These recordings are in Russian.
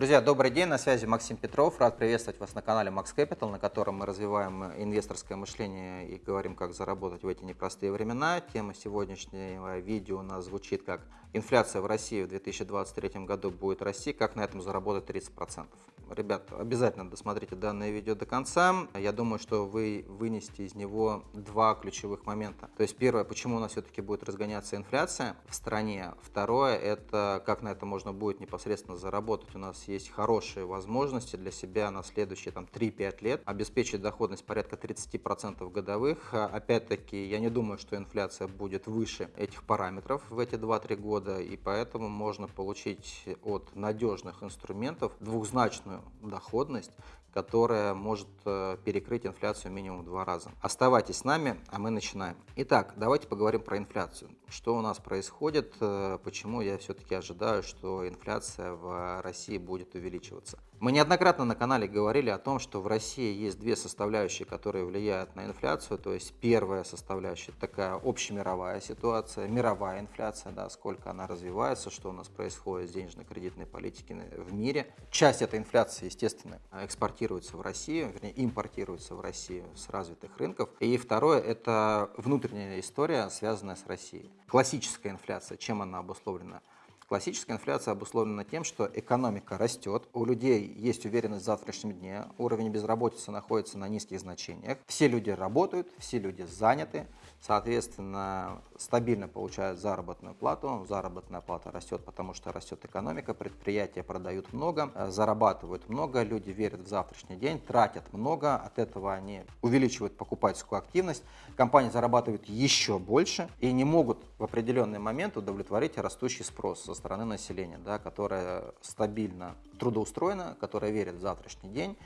Друзья, добрый день, на связи Максим Петров. Рад приветствовать вас на канале Max Capital, на котором мы развиваем инвесторское мышление и говорим, как заработать в эти непростые времена. Тема сегодняшнего видео у нас звучит как «Инфляция в России в 2023 году будет расти, как на этом заработать 30%». Ребят, обязательно досмотрите данное видео до конца. Я думаю, что вы вынесете из него два ключевых момента. То есть первое, почему у нас все-таки будет разгоняться инфляция в стране. Второе, это как на это можно будет непосредственно заработать. У нас есть хорошие возможности для себя на следующие там, 3-5 лет обеспечить доходность порядка 30% годовых. Опять-таки, я не думаю, что инфляция будет выше этих параметров в эти 2-3 года, и поэтому можно получить от надежных инструментов двухзначную доходность, которая может э, перекрыть инфляцию минимум в два раза. Оставайтесь с нами, а мы начинаем. Итак, давайте поговорим про инфляцию. Что у нас происходит, э, почему я все-таки ожидаю, что инфляция в России будет увеличиваться. Мы неоднократно на канале говорили о том, что в России есть две составляющие, которые влияют на инфляцию. То есть первая составляющая такая общемировая ситуация, мировая инфляция, да, сколько она развивается, что у нас происходит с денежно-кредитной политикой в мире. Часть этой инфляции, естественно, экспортируется в Россию, вернее импортируется в Россию с развитых рынков. И второе – это внутренняя история, связанная с Россией. Классическая инфляция, чем она обусловлена? Классическая инфляция обусловлена тем, что экономика растет, у людей есть уверенность в завтрашнем дне, уровень безработицы находится на низких значениях, все люди работают, все люди заняты, соответственно, стабильно получают заработную плату, заработная плата растет, потому что растет экономика, предприятия продают много, зарабатывают много, люди верят в завтрашний день, тратят много, от этого они увеличивают покупательскую активность, компании зарабатывают еще больше и не могут в определенный момент удовлетворить растущий спрос со стороны населения, да, которая стабильно трудоустроена, которая верит в завтрашний день,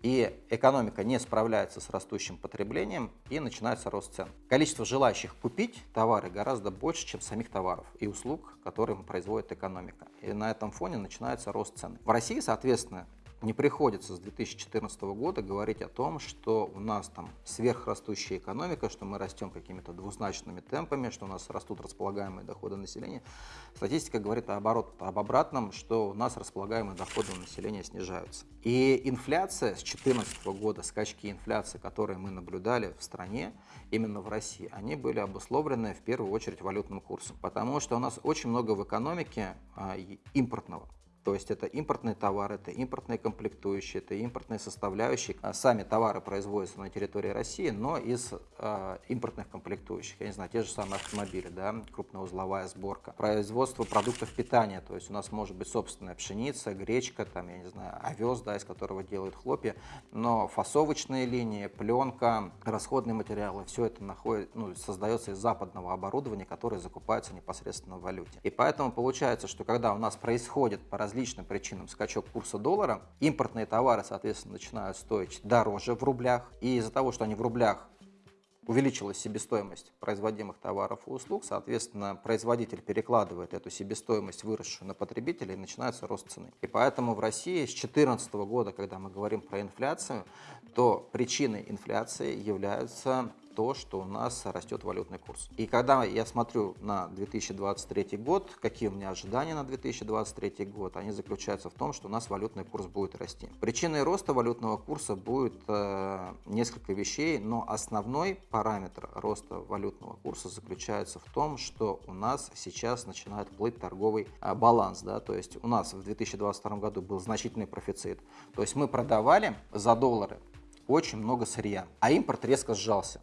и экономика не справляется с растущим потреблением, и начинается рост цен. Количество желающих купить товары гораздо больше, чем самих товаров и услуг, которые производит экономика. И на этом фоне начинается рост цен. В России, соответственно, не приходится с 2014 года говорить о том, что у нас там сверхрастущая экономика, что мы растем какими-то двузначными темпами, что у нас растут располагаемые доходы населения. Статистика говорит наоборот, об обратном, что у нас располагаемые доходы населения снижаются. И инфляция с 2014 года, скачки инфляции, которые мы наблюдали в стране, именно в России, они были обусловлены в первую очередь валютным курсом, потому что у нас очень много в экономике а, импортного. То есть это импортные товары, это импортные комплектующие, это импортные составляющие. А сами товары производятся на территории России, но из э, импортных комплектующих. Я не знаю, те же самые автомобили, да, крупноузловая сборка. Производство продуктов питания, то есть у нас может быть собственная пшеница, гречка, там, я не знаю, овес, да, из которого делают хлопья, но фасовочные линии, пленка, расходные материалы, все это находит, ну, создается из западного оборудования, которое закупается непосредственно в валюте. И поэтому получается, что когда у нас происходит по различным причинам скачок курса доллара. Импортные товары, соответственно, начинают стоить дороже в рублях. И из-за того, что они в рублях увеличилась себестоимость производимых товаров и услуг, соответственно, производитель перекладывает эту себестоимость, выросшую на потребителя, и начинается рост цены. И поэтому в России с 2014 года, когда мы говорим про инфляцию, то причиной инфляции являются то, что у нас растет валютный курс. И когда я смотрю на 2023 год, какие у меня ожидания на 2023 год, они заключаются в том, что у нас валютный курс будет расти. Причиной роста валютного курса будет э, несколько вещей, но основной параметр роста валютного курса заключается в том, что у нас сейчас начинает плыть торговый э, баланс. Да? То есть у нас в 2022 году был значительный профицит. То есть мы продавали за доллары очень много сырья, а импорт резко сжался.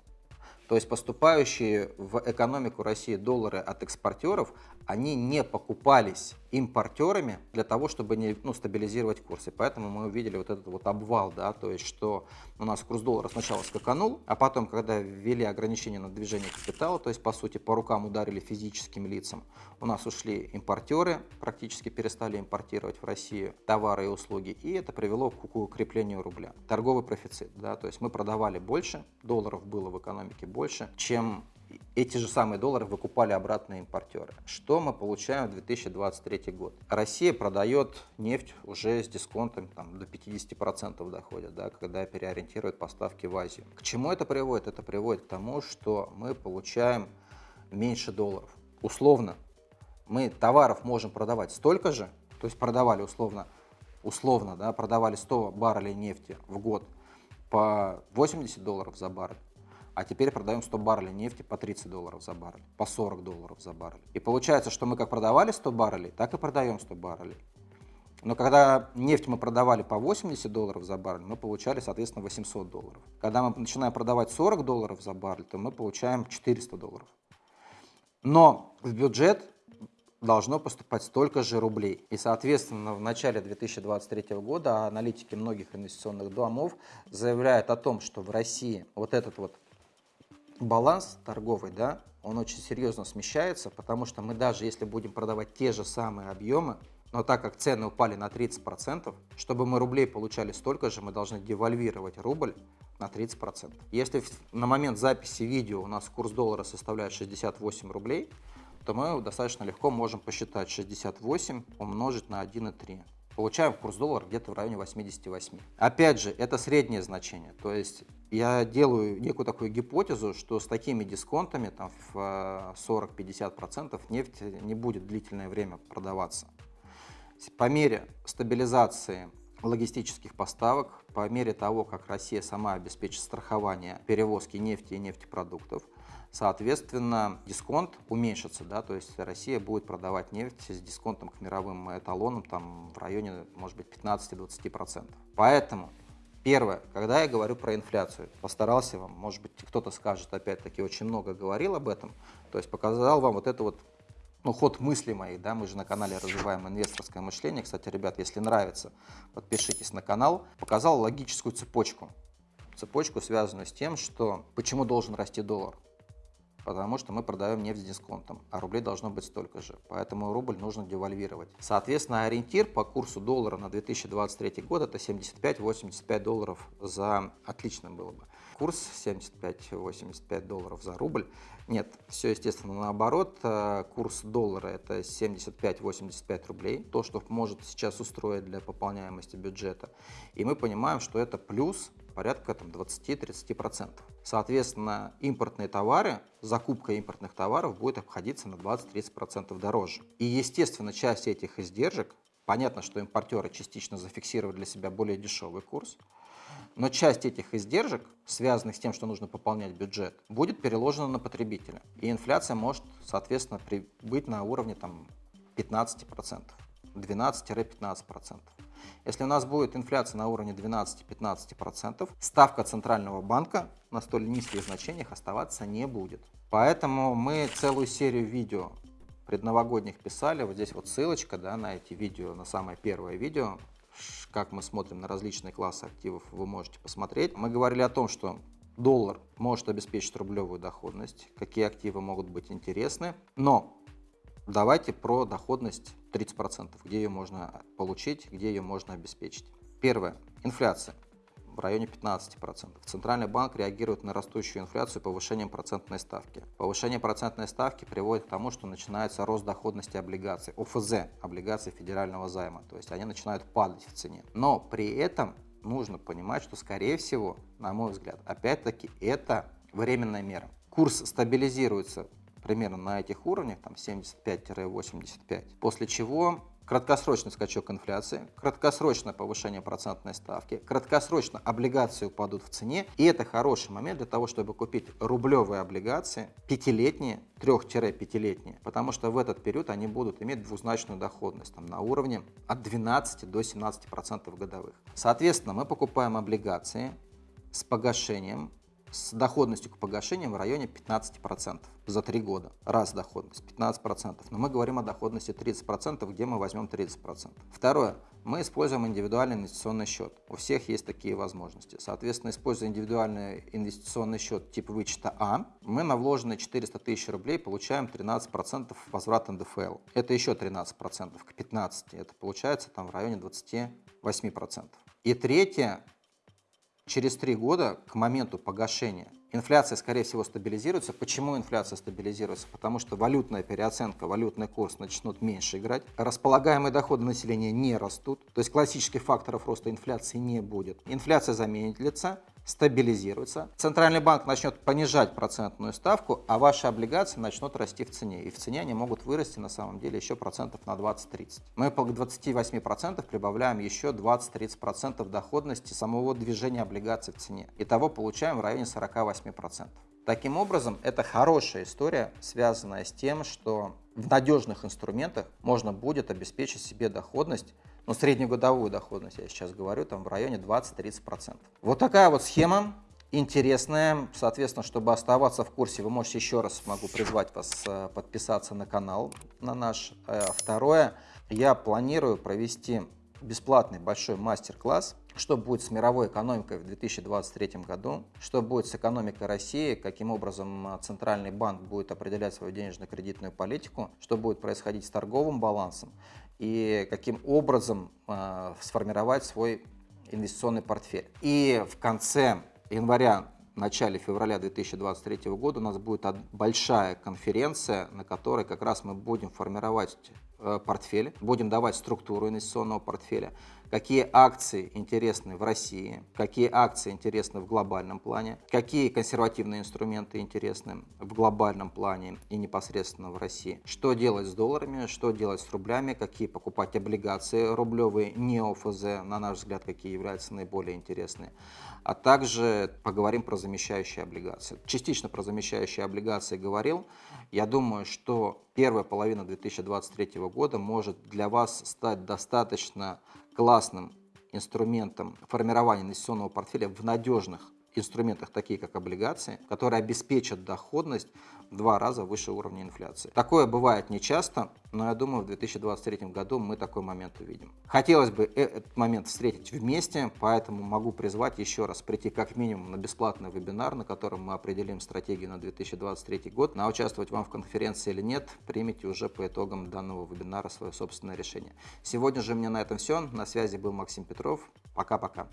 То есть поступающие в экономику России доллары от экспортеров, они не покупались импортерами для того, чтобы не, ну, стабилизировать курс. И поэтому мы увидели вот этот вот обвал, да, то есть что у нас курс доллара сначала скаканул, а потом, когда ввели ограничения на движение капитала, то есть по сути по рукам ударили физическим лицам, у нас ушли импортеры, практически перестали импортировать в Россию товары и услуги, и это привело к укреплению рубля. Торговый профицит, да, то есть мы продавали больше, долларов было в экономике больше, чем эти же самые доллары выкупали обратно импортеры. Что мы получаем в 2023 год? Россия продает нефть уже с дисконтом там, до 50% доходит, да, когда переориентирует поставки в Азию. К чему это приводит? Это приводит к тому, что мы получаем меньше долларов. Условно, мы товаров можем продавать столько же, то есть продавали условно условно, да, продавали 100 баррелей нефти в год по 80 долларов за баррель, а теперь продаем 100 баррелей нефти по 30 долларов за баррель, по 40 долларов за баррель. И получается, что мы как продавали 100 баррелей, так и продаем 100 баррелей. Но когда нефть мы продавали по 80 долларов за баррель, мы получали, соответственно, 800 долларов. Когда мы начинаем продавать 40 долларов за баррель, то мы получаем 400 долларов. Но в бюджет должно поступать столько же рублей. И, соответственно, в начале 2023 года аналитики многих инвестиционных домов заявляют о том, что в России вот этот вот баланс торговый, да, он очень серьезно смещается, потому что мы даже если будем продавать те же самые объемы, но так как цены упали на 30%, чтобы мы рублей получали столько же, мы должны девальвировать рубль на 30%. Если на момент записи видео у нас курс доллара составляет 68 рублей, то мы достаточно легко можем посчитать 68 умножить на 1,3. Получаем курс доллара где-то в районе 88. Опять же, это среднее значение. То есть я делаю некую такую гипотезу, что с такими дисконтами там, в 40-50% нефть не будет длительное время продаваться. По мере стабилизации логистических поставок, по мере того, как Россия сама обеспечит страхование перевозки нефти и нефтепродуктов, соответственно, дисконт уменьшится, да, то есть Россия будет продавать нефть с дисконтом к мировым эталонам там, в районе, может быть, 15-20%. Поэтому Первое, когда я говорю про инфляцию, постарался вам, может быть, кто-то скажет, опять-таки, очень много говорил об этом, то есть показал вам вот это вот ну, ход мысли моих, да, мы же на канале развиваем инвесторское мышление. Кстати, ребят, если нравится, подпишитесь на канал. Показал логическую цепочку. Цепочку, связанную с тем, что почему должен расти доллар потому что мы продаем нефть с дисконтом, а рублей должно быть столько же, поэтому рубль нужно девальвировать. Соответственно, ориентир по курсу доллара на 2023 год это 75-85 долларов за отличным было бы. Курс 75-85 долларов за рубль. Нет, все естественно наоборот. Э, курс доллара это 75-85 рублей, то, что может сейчас устроить для пополняемости бюджета. И мы понимаем, что это плюс порядка 20-30%. Соответственно, импортные товары, закупка импортных товаров будет обходиться на 20-30% дороже. И, естественно, часть этих издержек, понятно, что импортеры частично зафиксировали для себя более дешевый курс, но часть этих издержек, связанных с тем, что нужно пополнять бюджет, будет переложена на потребителя. И инфляция может, соответственно, быть на уровне там, 15%, 12-15%. Если у нас будет инфляция на уровне 12-15%, ставка Центрального банка на столь низких значениях оставаться не будет. Поэтому мы целую серию видео предновогодних писали. Вот здесь вот ссылочка да, на эти видео, на самое первое видео, как мы смотрим на различные классы активов, вы можете посмотреть. Мы говорили о том, что доллар может обеспечить рублевую доходность, какие активы могут быть интересны, но Давайте про доходность 30%, где ее можно получить, где ее можно обеспечить. Первое. Инфляция в районе 15%. Центральный банк реагирует на растущую инфляцию повышением процентной ставки. Повышение процентной ставки приводит к тому, что начинается рост доходности облигаций, ОФЗ, облигаций федерального займа, то есть они начинают падать в цене. Но при этом нужно понимать, что скорее всего, на мой взгляд, опять-таки это временная мера. Курс стабилизируется примерно на этих уровнях, там 75-85, после чего краткосрочный скачок инфляции, краткосрочное повышение процентной ставки, краткосрочно облигации упадут в цене, и это хороший момент для того, чтобы купить рублевые облигации, пятилетние, трех-пятилетние, потому что в этот период они будут иметь двузначную доходность там, на уровне от 12 до 17% годовых. Соответственно, мы покупаем облигации с погашением с доходностью к погашениям в районе 15% за 3 года. Раз доходность 15%. Но мы говорим о доходности 30%, где мы возьмем 30%. Второе. Мы используем индивидуальный инвестиционный счет. У всех есть такие возможности. Соответственно, используя индивидуальный инвестиционный счет тип вычета А, мы на вложенные 400 тысяч рублей получаем 13% возврат НДФЛ. Это еще 13% к 15%. Это получается там в районе 28%. И третье, через три года к моменту погашения инфляция, скорее всего, стабилизируется. Почему инфляция стабилизируется? Потому что валютная переоценка, валютный курс начнут меньше играть. Располагаемые доходы населения не растут. То есть классических факторов роста инфляции не будет. Инфляция замедлится, стабилизируется. Центральный банк начнет понижать процентную ставку, а ваши облигации начнут расти в цене. И в цене они могут вырасти на самом деле еще процентов на 20-30. Мы по 28% прибавляем еще 20-30% доходности самого движения облигаций в цене. Итого получаем в районе 48%. Таким образом, это хорошая история, связанная с тем, что в надежных инструментах можно будет обеспечить себе доходность, ну, среднегодовую доходность, я сейчас говорю, там в районе 20-30%. Вот такая вот схема интересная. Соответственно, чтобы оставаться в курсе, вы можете еще раз могу призвать вас э, подписаться на канал на наш. Э, второе, я планирую провести бесплатный большой мастер-класс что будет с мировой экономикой в 2023 году, что будет с экономикой России, каким образом а, Центральный банк будет определять свою денежно-кредитную политику, что будет происходить с торговым балансом и каким образом э, сформировать свой инвестиционный портфель. И в конце января начале февраля 2023 года у нас будет большая конференция, на которой как раз мы будем формировать э, портфель, будем давать структуру инвестиционного портфеля, какие акции интересны в России, какие акции интересны в глобальном плане, какие консервативные инструменты интересны в глобальном плане и непосредственно в России, что делать с долларами, что делать с рублями, какие покупать облигации рублевые, не ОФЗ, на наш взгляд, какие являются наиболее интересные, а также поговорим про замещающие облигации. Частично про замещающие облигации говорил. Я думаю, что первая половина 2023 года может для вас стать достаточно классным инструментом формирования инвестиционного портфеля в надежных инструментах, такие как облигации, которые обеспечат доходность в два раза выше уровня инфляции. Такое бывает нечасто, но я думаю, в 2023 году мы такой момент увидим. Хотелось бы э, этот момент встретить вместе, поэтому могу призвать еще раз прийти как минимум на бесплатный вебинар, на котором мы определим стратегию на 2023 год. На участвовать вам в конференции или нет, примите уже по итогам данного вебинара свое собственное решение. Сегодня же у меня на этом все. На связи был Максим Петров. Пока-пока.